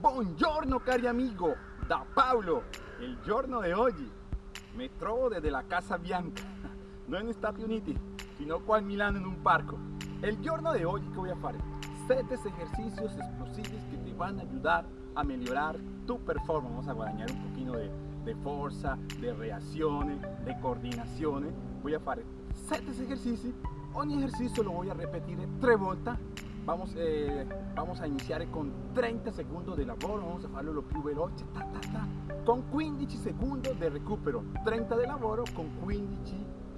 Buongiorno cari amigo, da Paolo. Il giorno di oggi mi trovo desde la Casa Bianca, non negli Stati Uniti, sino qua a Milano in un parco. El giorno de hoy, ¿qué voy a hacer? 7 ejercicios explosivos que te van a ayudar a mejorar tu performance. Vamos a guadañar un poquito de, de fuerza, de reacciones, de coordinaciones. Voy a hacer 7 ejercicios. Ogni ejercicio lo voy a repetir 3 volte. Vamos, eh, vamos a iniciar con 30 segundos de lavoro, vamos a farlo lo più veloce, ta, ta, ta, con 15 segundos de recupero. 30 de lavoro con 15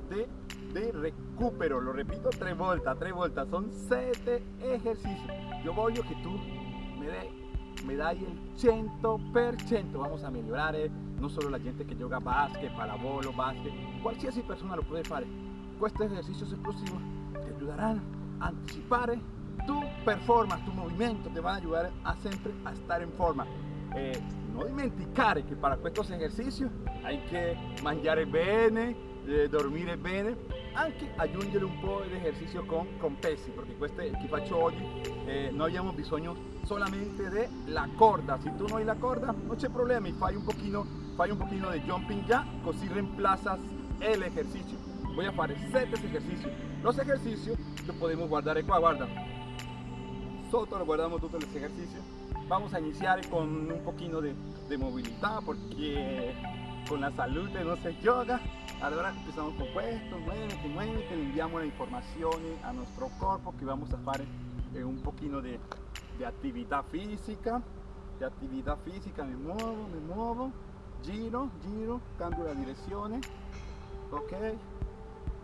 de, de recupero. Lo repito 3 volte, 3 volte. Son 7 ejercicios. Yo voglio que tú me me dai el 100%. Vamos a mejorar, eh, no solo la gente que juega básquet, pallavolo, básquet, qualsiasi persona lo puede fare. Estos ejercicios explosivos te ayudarán a anticipar tu performance, tu movimiento, te van a ayudar a siempre a estar en forma. Eh, no dimenticare que para estos ejercicios hay que mangiare bene, eh, dormire bene, anche aggiungere un po' di ejercicio con, con pesi, perché questo che faccio oggi eh, noi abbiamo bisogno solamente della corda, se tu no hai la corda non c'è problema, fai un pochino, fai un pochino de jumping ya, così reemplazas el ejercicio. Voy a hacer 7 ejercicios. Los ejercicios lo podemos guardar qua, guarda. Sotto lo guardamos todos los ejercicios. Vamos a iniciar con un poquito de, movilidad porque con la salud no se yoga. Ahora empezamos con esto, muévete, muévete, le enviamos la información a nuestro cuerpo que vamos a hacer eh, un poquito de, actividad física. De actividad física, me muevo, me muevo, giro, giro, cambio la dirección, ok,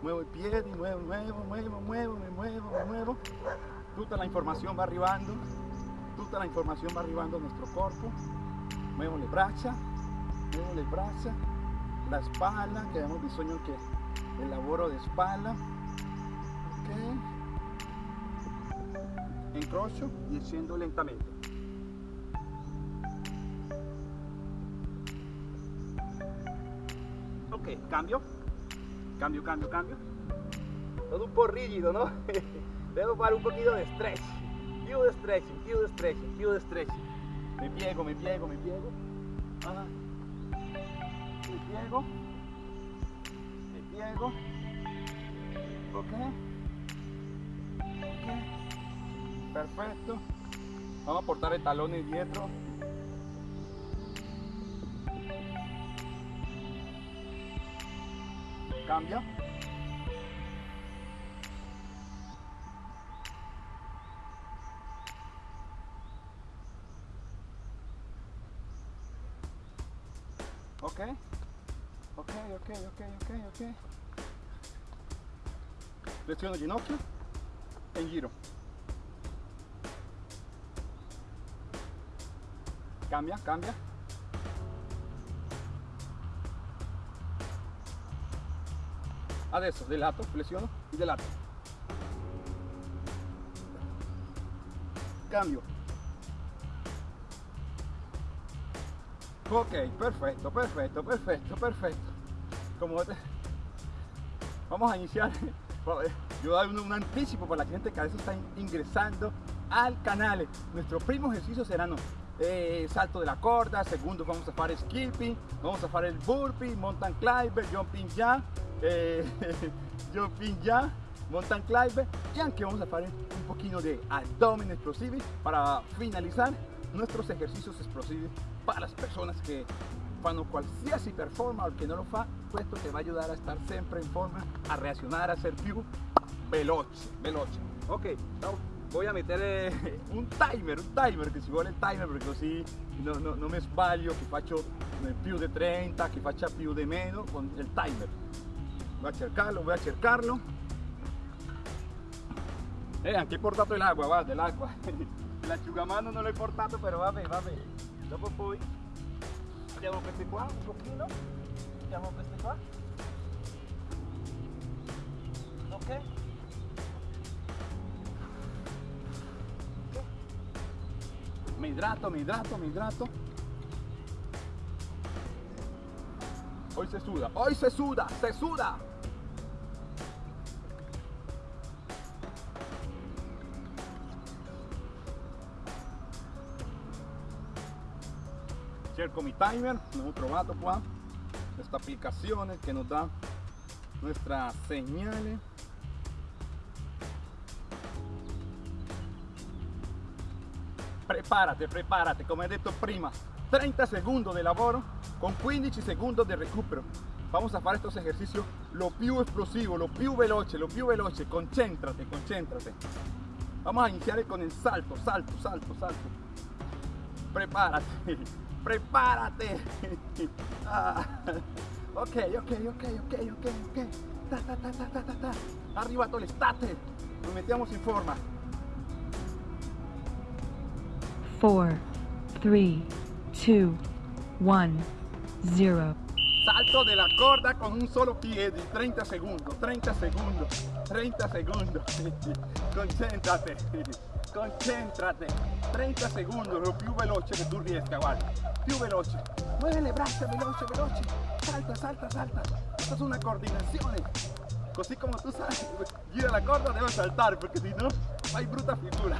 muevo el pie, muevo, muevo, muevo, muevo, me muevo, me muevo, toda la información va arribando, toda la información va arribando a nuestro cuerpo, muevo le braccia, muevo le braccia, la espalda, que abbiamo bisogno che el lavoro de espalda, ok, incrocio y scendo lentamente. Ok, cambio, cambio, cambio, cambio. Todo un po' rigido, ¿no? Debo fare un poquito de stretch, più de stretching, più de stretching, de stretching. Me piego, me piego, me piego. Ah. Me piego. Me piego. Ok. Ok. Perfecto. Vamos a portar el talón dietro. Cambia. Ok. Flessiono ginocchio e giro. Cambia, cambia. Adesso del lato, flessiono e del lato. Cambio. Ok, perfecto, perfecto, perfecto, perfecto. Como te... Vamos a iniciar. Yo doy un, anticipo para la gente que a veces está ingresando al canal. Nuestros primos ejercicios serán eh, salto de la corda, segundo vamos a hacer skipping, vamos a hacer el burpee, mountain climber, jumping ya, eh, jumping ya, mountain climber y aunque vamos a hacer un poquito de abdomen explosivo para finalizar nuestros ejercicios explosivos para las personas que fanno qualsiasi performance o que no lo fa, esto te va a ayudar a estar siempre en forma, a reaccionar, a ser più veloce, veloce. Ok, voy a meter eh, un timer, un timer, che si vuole il timer perché così no, no, non mi sbaglio, che faccio più di 30, che faccia più di meno con il timer. Voy a cercarlo, voy a cercarlo. Eh, anche he portato l'agua, guarda, l'acqua. L'asciugamano non l'ho portato, però vabbè, vabbè. Dopo poi Mettiamo queste qua un pochino. Mettiamo queste qua. Ok. Me hidrato, me hidrato, me hidrato. Hoy se suda, hoy se suda, se suda. Cerco mi timer, abbiamo trovato qua questa applicazione che nos da nuestra señales prepárate, prepárate, come he detto prima. 30 segundos de lavoro con 15 segundos de recupero. Vamos a fare estos ejercicios lo più explosivo, lo più veloce, lo più veloce. Concéntrate, concéntrate. Vamos a iniciar con el salto, salto, salto, salto. Prepárate prepárate ah. ok, ok, ok, ok, ok, ok ta, ta, ta, ta, ta, ta, ta. arrivato l'estate nos mettiamo in forma 4, 3, 2, 1, 0. Salto de la corda con un solo pie di 30 segundos, 30 segundos, 30 segundos. Concéntrate, concéntrate. 30 segundos, lo più veloce che tu riesca, guarda. Più veloce. Mueve le braccia, veloce, veloce. Salta, salta, salta. Esto es una coordinazione. Così come tu sai, gira la corda debe saltar, perché se no fai brutta figura.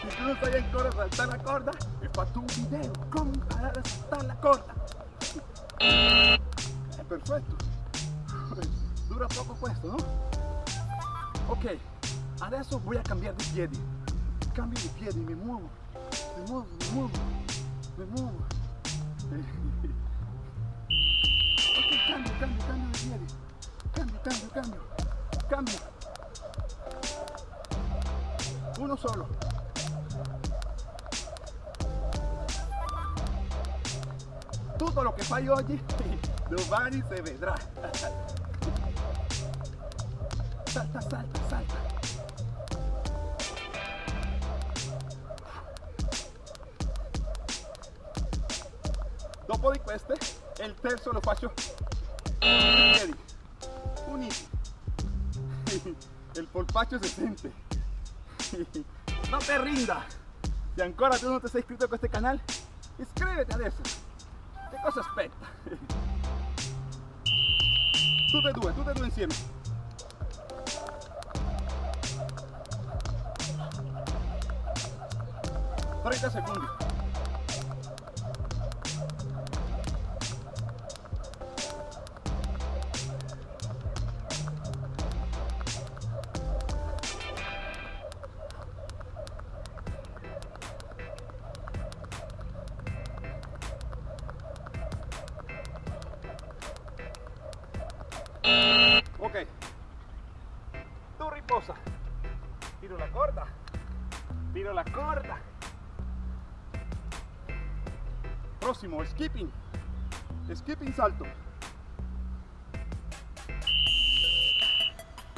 Se tu non sai ancora saltare la corda, ho fatto un video come imparare a saltare la corda. È perfetto. Dura poco questo, no? Ok, adesso voy a cambiare di piedi. Cambio di piedi, mi muovo, mi muovo, mi muovo, mi muovo. Ok, cambio, cambio, cambio di piedi. Cambio, cambio, cambio. Cambio. Uno solo. Tutto lo che fai oggi, domani si vedrà. Salta, salta, salta. Dopo di queste, il terzo lo faccio piedi, uniti. Il polpaccio si sente. No te rinda. Si ancora tú no te sei iscritto a questo canale, iscríbete adesso. Che cosa aspetta? Tutte e due, tutte e due insieme. Trenta secondi. Corda. Tiro la corda. Próximo, skipping. Skipping salto.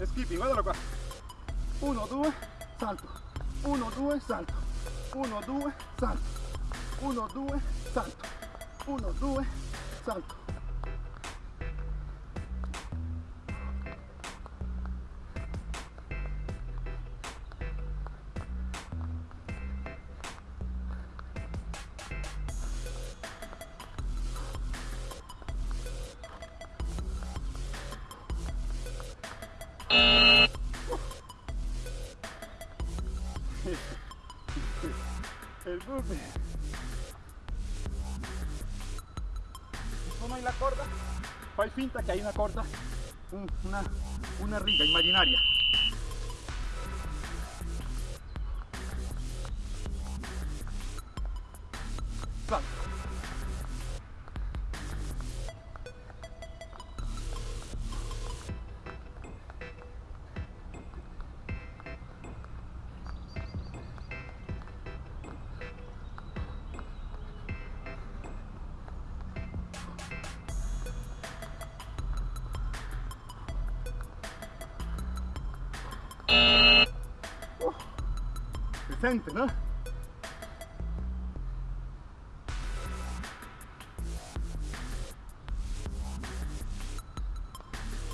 Skipping, guardalo qua. 1, 2, salto. 1, 2, salto. 1, 2, salto. 1, 2, salto. 1, 2, salto. El burpee. No hay la corda, fai finta que hay una corda, un- una, una riga imaginaria.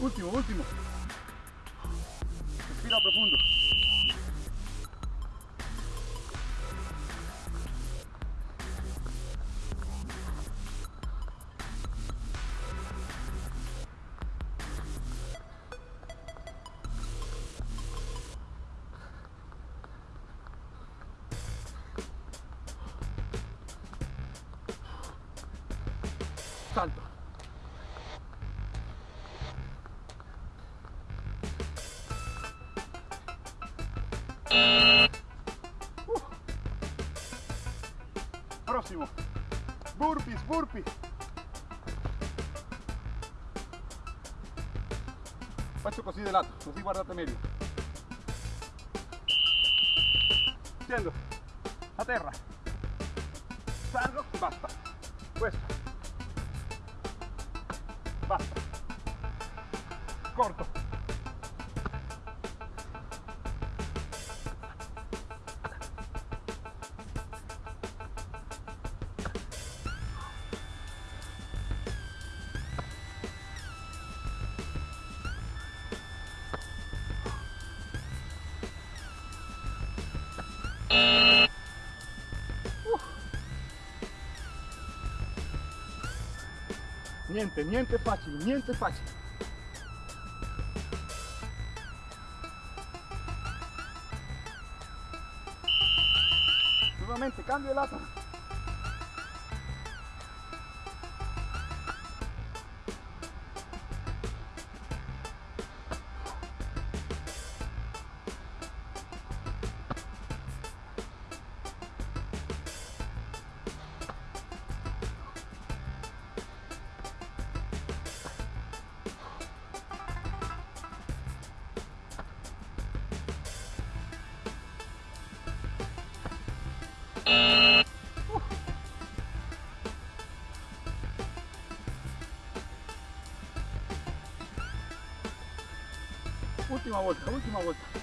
Último, último. Così di lato, guardate meglio. Scendo a terra. Salgo, basta. Questo. Basta. Corto. Niente, niente facile, niente facile. Nuovamente cambio di lato. Última vuelta, última vuelta.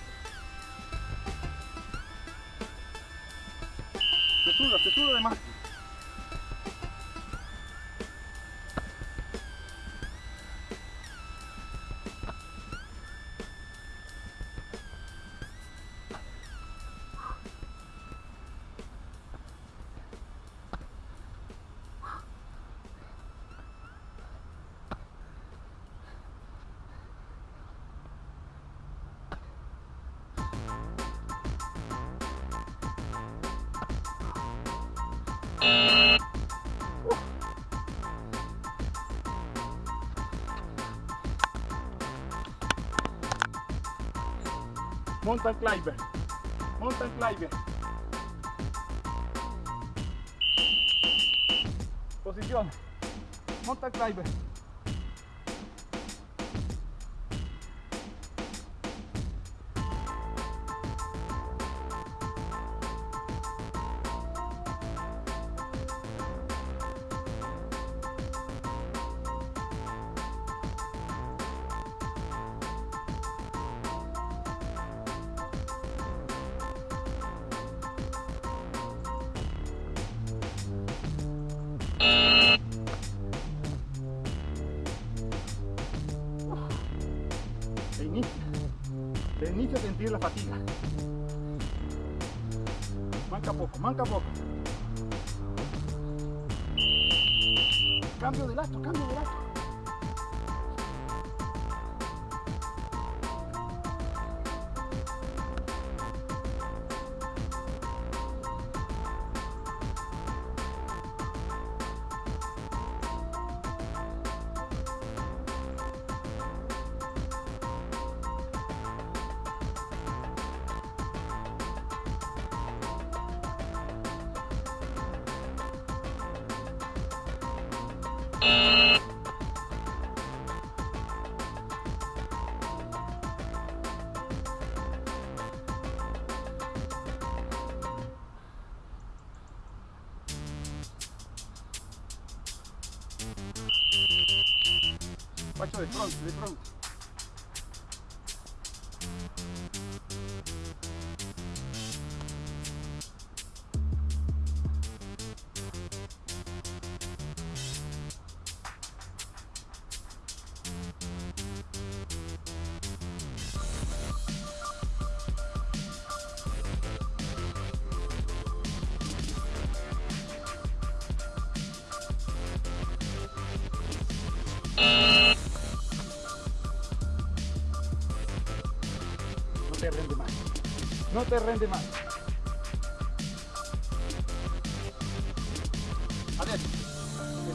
Mountain climber. Mountain climber. Posición. Mountain climber. Se inicia, se inicia a sentir la fatiga. Manca poco, manca poco. Cambio de lato, cambio de lato. Faccio di fronte, di rende más.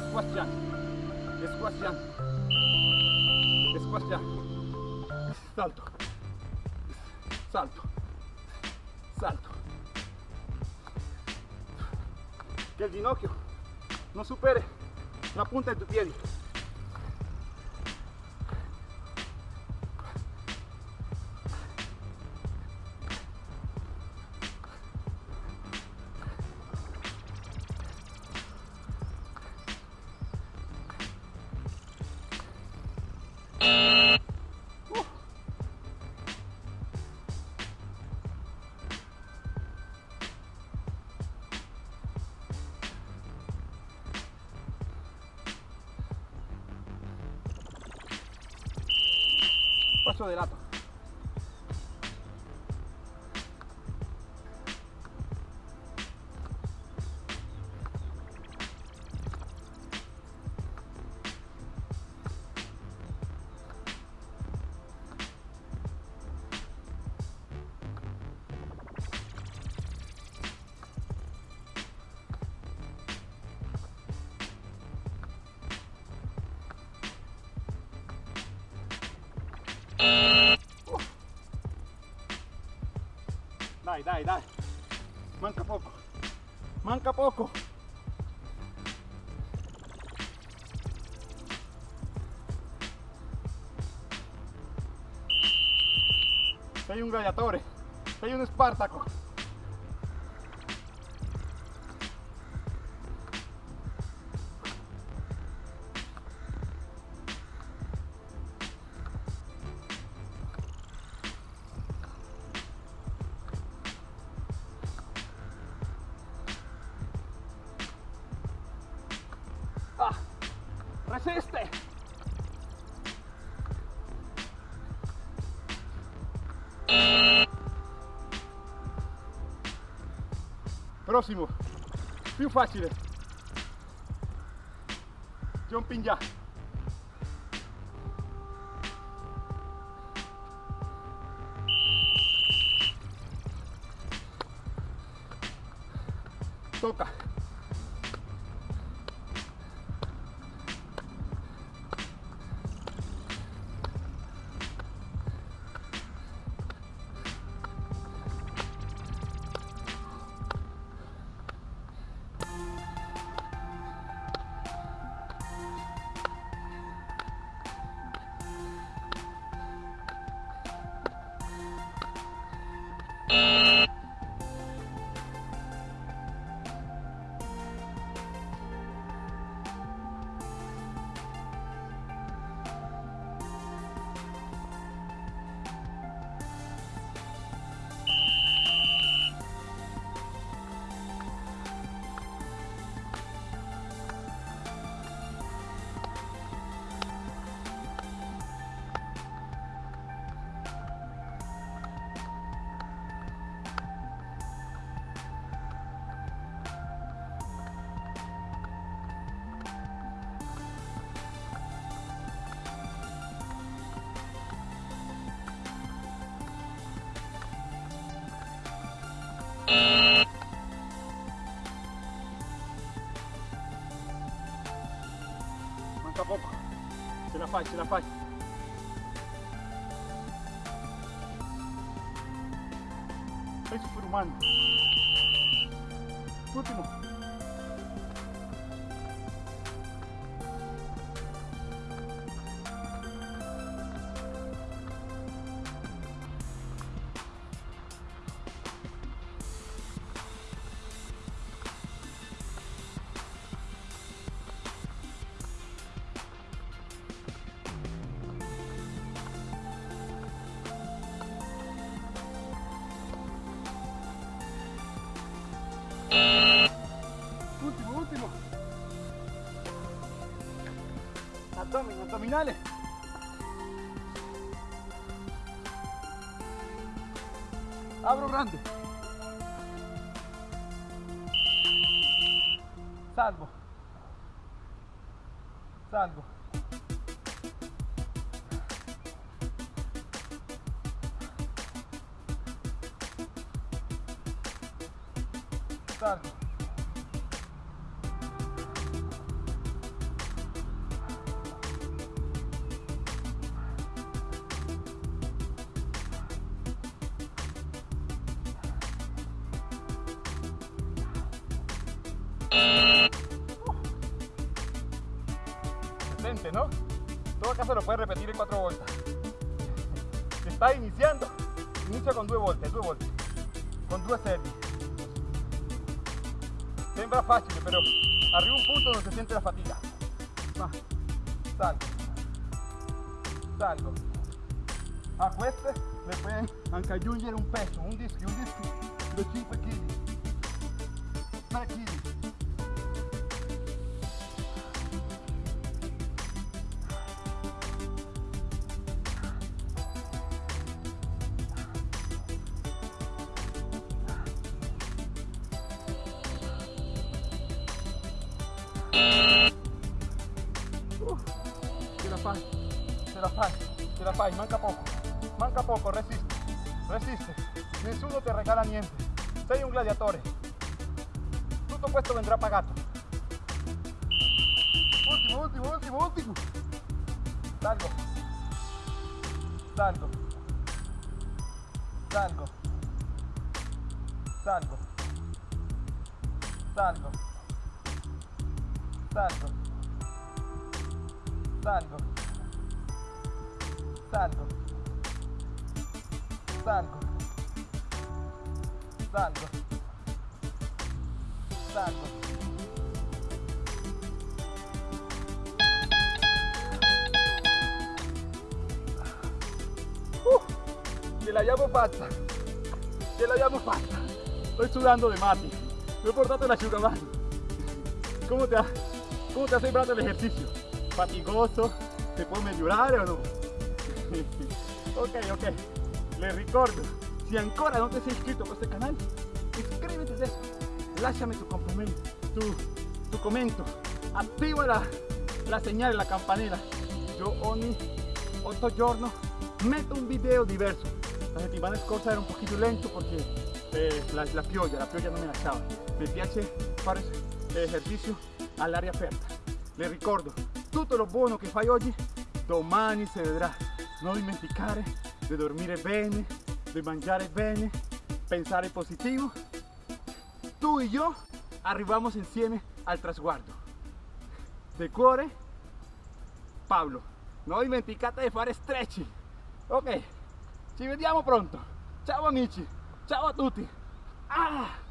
Squat jump. Squash jump. Squash jump. Salto. Salto. Salto. Que el ginocchio no supere la punta de tu pie. De lato. Sei un gladiatore. Sei un Spartaco. Prossimo, più facile. Jumping già. Tocca. Manca poco. Ce la fai, ce la fai. Sei superumano. Ultimo. Último, Abro grande. Salgo. Salgo. Excelente, ¿no? Todo acá se lo puede repetir en 4 vueltas. Si está iniciando, inicia con 2 volte, 2 volte, con 2 serie. Sembra fácil, pero arriba un punto donde se siente la fatiga. Va, salgo, salgo. A queste le pueden anche aggiungere un peso, un disco, un disco di 5 kg, 3 kg. Ce la fai, ce la fai, ce la manca poco, manca poco, resiste, resiste, nessuno ti regala niente, sei un gladiatore, tutto questo vendrà pagato. Ultimo, ultimo, ultimo, salgo, salgo, salgo, salgo, salgo, salgo, salgo, salgo, salgo. Uh, ce l'abbiamo fatta, ce l'abbiamo fatta. Estoy sudando de mate, me he portato la asciugamano. ¿Cómo te ha, cómo te ha sembrado el ejercicio? fatigoso, se può migliorare o no? Ok, ok, le ricordo, si ancora non ti sei iscritto a questo canale, iscriviti adesso, lasciami tu complimento, tu, tu commento, attiva la, la segnale, la campanella, io ogni 8 giorni metto un video diverso, la settimana scorsa era un pochino lento perché eh, la, la la pioggia non mi lasciava, mi piace fare esercizio all'aria aperta, le ricordo, tutto lo buono che fai oggi, domani si vedrà. Non dimenticare di dormire bene, di mangiare bene, pensare positivo. Tu e io arriviamo insieme al trasguardo. De cuore, Paolo. Non dimenticate di fare stretching. Ok, ci vediamo pronto. Ciao amici, ciao a tutti. Ah!